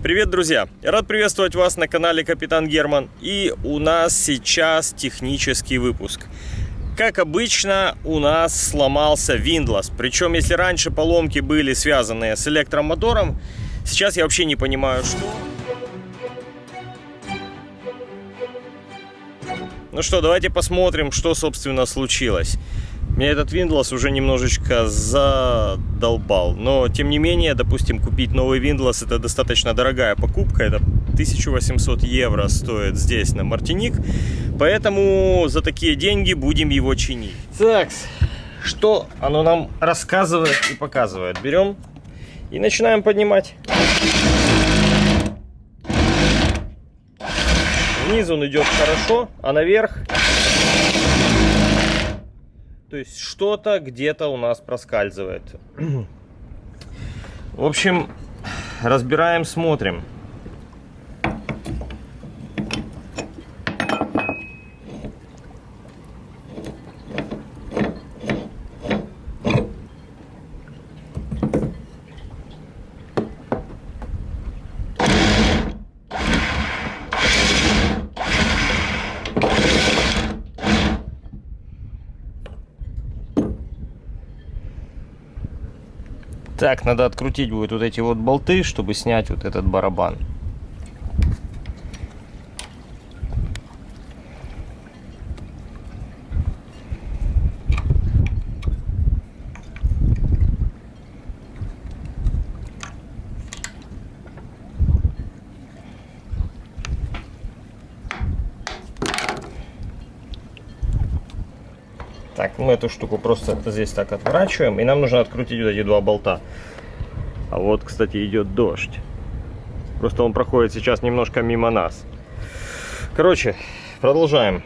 Привет, друзья! Рад приветствовать вас на канале Капитан Герман. И у нас сейчас технический выпуск. Как обычно, у нас сломался Windlass. Причем, если раньше поломки были связаны с электромотором, сейчас я вообще не понимаю, что... Ну что, давайте посмотрим, что, собственно, случилось. Меня этот Windlass уже немножечко задолбал. Но, тем не менее, допустим, купить новый Windlass это достаточно дорогая покупка. Это 1800 евро стоит здесь, на Мартиник. Поэтому за такие деньги будем его чинить. Так, что оно нам рассказывает и показывает? Берем и начинаем поднимать. Вниз он идет хорошо, а наверх то есть что-то где-то у нас проскальзывает. В общем, разбираем, смотрим. Так, надо открутить будет вот эти вот болты, чтобы снять вот этот барабан. Так, мы эту штуку просто здесь так отворачиваем. И нам нужно открутить вот эти два болта. А вот, кстати, идет дождь. Просто он проходит сейчас немножко мимо нас. Короче, продолжаем.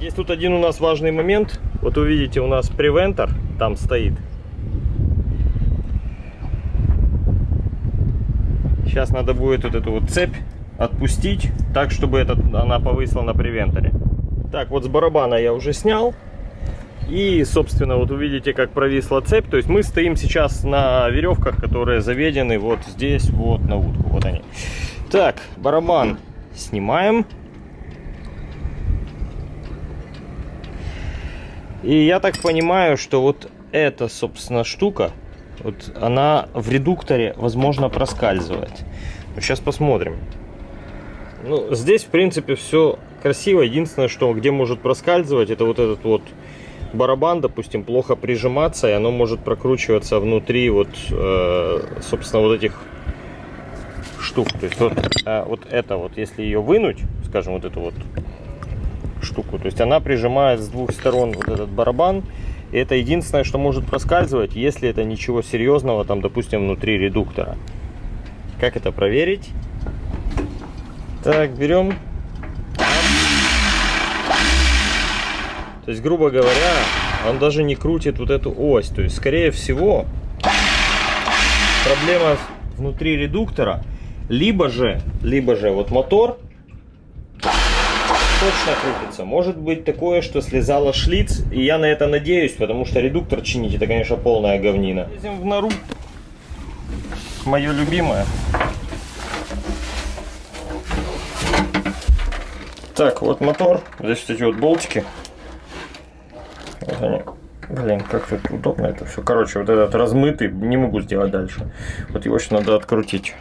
Есть тут один у нас важный момент. Вот увидите, у нас превентор там стоит. Сейчас надо будет вот эту вот цепь отпустить, так, чтобы этот, она повысила на превенторе. Так, вот с барабана я уже снял. И, собственно, вот увидите, как провисла цепь. То есть мы стоим сейчас на веревках, которые заведены вот здесь, вот на утку. Вот они. Так, барабан снимаем. И я так понимаю, что вот эта, собственно, штука, вот она в редукторе, возможно, проскальзывает. Сейчас посмотрим. Ну, здесь, в принципе, все красиво. Единственное, что где может проскальзывать, это вот этот вот барабан, допустим, плохо прижиматься, и оно может прокручиваться внутри вот, э, собственно, вот этих штук. То есть вот, э, вот это вот, если ее вынуть, скажем, вот эту вот штуку. То есть она прижимает с двух сторон вот этот барабан. И это единственное, что может проскальзывать, если это ничего серьезного, там, допустим, внутри редуктора. Как это проверить? Так, берем. То есть, грубо говоря, он даже не крутит вот эту ось. То есть, скорее всего, проблема внутри редуктора. Либо же, либо же вот мотор точно крутится. Может быть такое, что слезала шлиц, и я на это надеюсь, потому что редуктор чинить это, конечно, полная говнина. Лезем в нору. Мое любимое. Так, вот мотор. Здесь вот эти вот болтики. Вот они. Блин, как тут удобно это все. Короче, вот этот размытый не могу сделать дальше. Вот его сейчас надо открутить.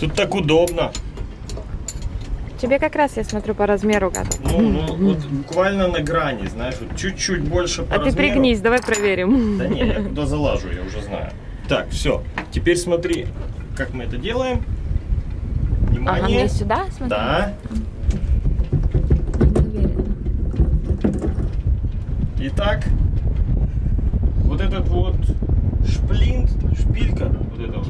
Тут так удобно. Тебе как раз, я смотрю, по размеру готов. Ну, ну вот буквально на грани, знаешь, вот чуть-чуть больше по А размеру. ты пригнись, давай проверим. Да не, я туда залажу, я уже знаю. Так, все. Теперь смотри, как мы это делаем. Внимание. Ага, мне сюда смотри? Да. Итак, вот этот вот шплинт, шпилька, вот эта вот,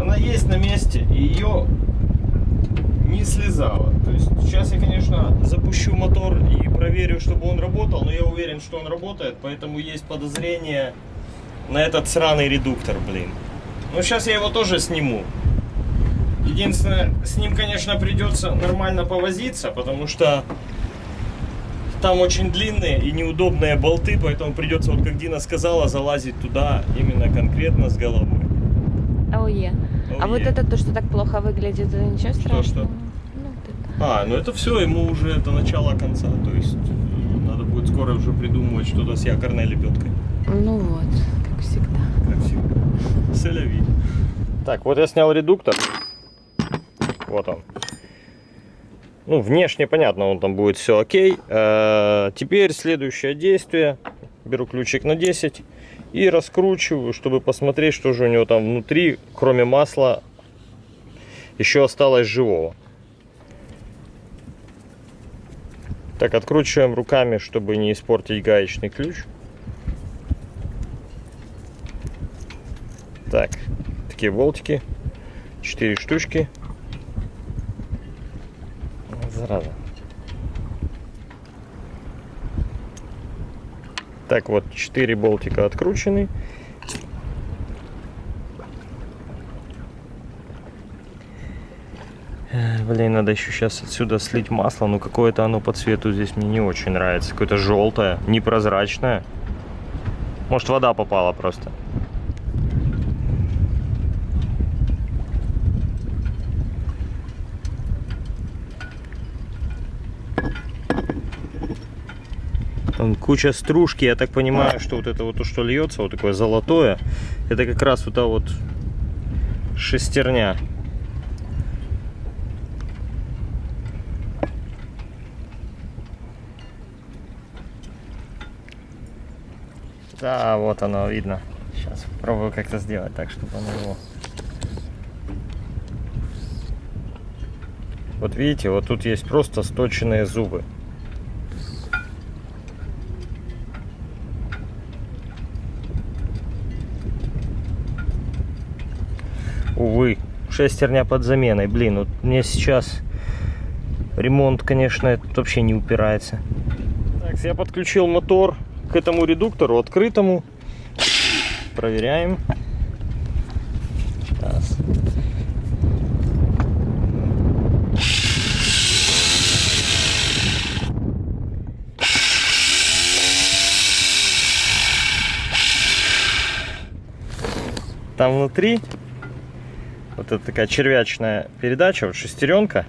она есть на месте, и ее не слезала. То есть сейчас я, конечно, запущу мотор и проверю, чтобы он работал, но я уверен, что он работает, поэтому есть подозрение, на этот сраный редуктор, блин. Ну, сейчас я его тоже сниму. Единственное, с ним, конечно, придется нормально повозиться, потому что там очень длинные и неудобные болты, поэтому придется, вот как Дина сказала, залазить туда именно конкретно с головой. А вот это то, что так плохо выглядит, это ничего страшного? что? Ну. А, ну это все, ему уже это начало конца, то есть э, надо будет скоро уже придумывать что-то с якорной лебедкой. Ну вот, как всегда. Как всегда. Соляви. Так, вот я снял редуктор. Вот он. Ну, внешне понятно, он там будет все окей. Э, Теперь следующее действие. Беру ключик на 10 и раскручиваю, чтобы посмотреть, что же у него там внутри, кроме масла, еще осталось живого. Так, откручиваем руками, чтобы не испортить гаечный ключ. Так, такие болтики. Четыре штучки. Вот Зараза. Так, вот четыре болтика откручены. Э, Блин, надо еще сейчас отсюда слить масло, но какое-то оно по цвету здесь мне не очень нравится. Какое-то желтое, непрозрачное. Может вода попала просто. Там куча стружки, я так понимаю, что вот это вот то, что льется, вот такое золотое, это как раз вот та вот шестерня. Да, вот оно видно. Сейчас попробую как-то сделать так, чтобы оно его... Вот видите, вот тут есть просто сточенные зубы. Шестерня под заменой. Блин, вот мне сейчас ремонт, конечно, этот вообще не упирается. Так, я подключил мотор к этому редуктору открытому. Проверяем. Раз. Там внутри вот это такая червячная передача, вот шестеренка.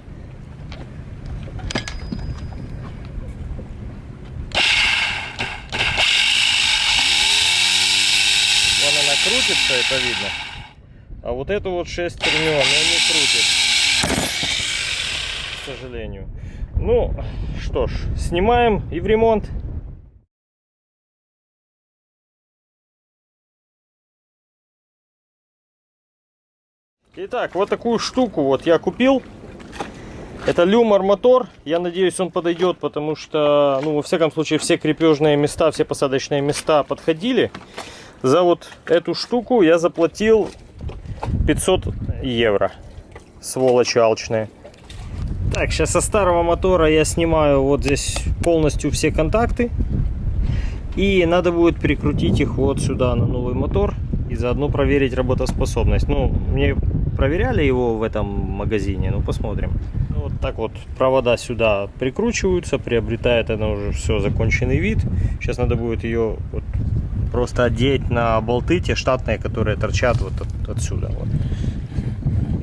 Она крутится, это видно. А вот эту вот шестерню она не крутит. К сожалению. Ну, что ж, снимаем и в ремонт. Итак, вот такую штуку вот я купил. Это люмор мотор. Я надеюсь, он подойдет, потому что, ну, во всяком случае, все крепежные места, все посадочные места подходили. За вот эту штуку я заплатил 500 евро. Сволочи алчные. Так, сейчас со старого мотора я снимаю вот здесь полностью все контакты. И надо будет прикрутить их вот сюда на новый мотор. И заодно проверить работоспособность. Ну, мне проверяли его в этом магазине, ну посмотрим. Вот так вот провода сюда прикручиваются, приобретает она уже все законченный вид. Сейчас надо будет ее вот просто одеть на болты, те штатные, которые торчат вот от- отсюда, вот,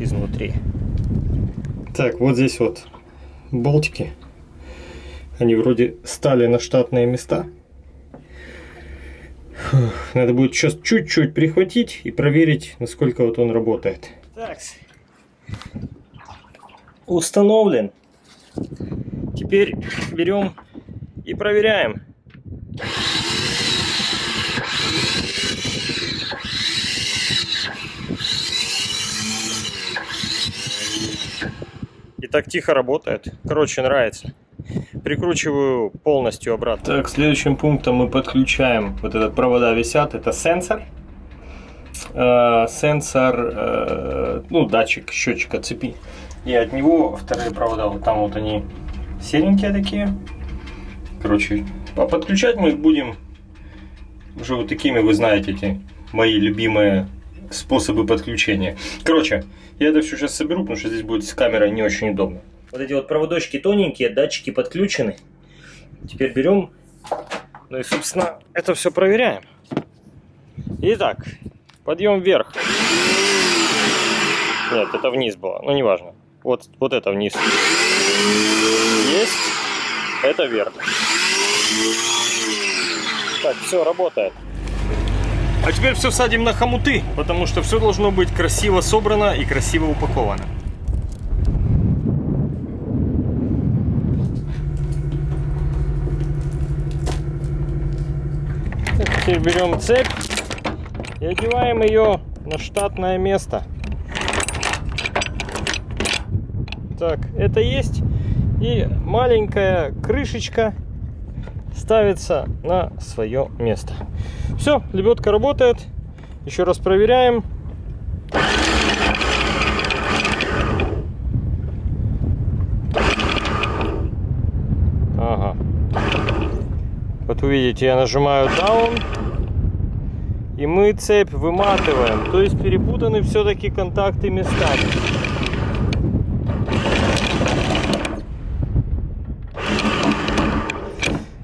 изнутри. Так, вот здесь вот болтики. Они вроде стали на штатные места. Надо будет сейчас чуть-чуть прихватить и проверить, насколько вот он работает. Так. Установлен. Теперь берем и проверяем. И так тихо работает. Короче, нравится. Прикручиваю полностью обратно. Так, следующим пунктом мы подключаем, вот этот провода висят, это сенсор. Э, сенсор, э, ну, датчик счетчика цепи. И от него вторые провода, вот там вот они серенькие такие. Короче, а подключать мы их будем уже вот такими, вы знаете, эти мои любимые способы подключения. Короче, я это все сейчас соберу, потому что здесь будет с камерой не очень удобно. Вот эти вот проводочки тоненькие, датчики подключены. Теперь берем, ну и, собственно, это все проверяем. Итак, подъем вверх. Нет, это вниз было, ну неважно. Вот, вот это вниз. Есть. Это вверх. Так, все, работает. А теперь все садим на хомуты, потому что все должно быть красиво собрано и красиво упаковано. Теперь берем цепь и одеваем ее на штатное место. Так, это есть. И маленькая крышечка ставится на свое место. Все, лебедка работает. Еще раз проверяем. Ага. Вот увидите, я нажимаю down. И мы цепь выматываем. То есть перепутаны все-таки контакты местами.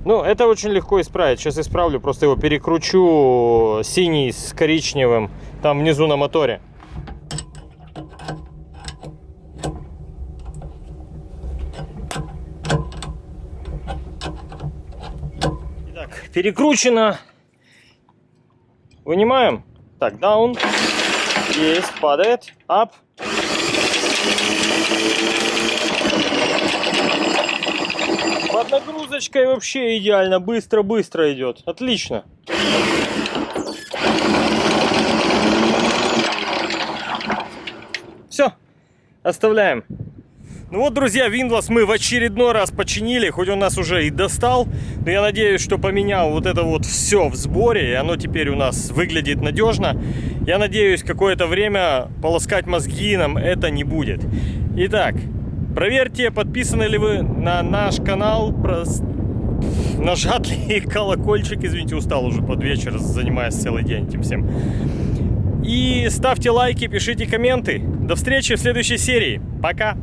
Ну, это очень легко исправить. Сейчас исправлю, просто его перекручу синий с коричневым там внизу на моторе. Итак, перекручено. Вынимаем. Так, down. Есть, падает. Up. Под нагрузочкой вообще идеально, быстро-быстро идет. Отлично. Все, оставляем. Ну вот, друзья, Windows мы в очередной раз починили, хоть он нас уже и достал, но я надеюсь, что поменял вот это вот все в сборе, и оно теперь у нас выглядит надежно. Я надеюсь, какое-то время полоскать мозги нам это не будет. Итак, проверьте, подписаны ли вы на наш канал, нажат ли колокольчик, извините, устал уже под вечер, занимаясь целый день этим всем. И ставьте лайки, пишите комменты. До встречи в следующей серии. Пока!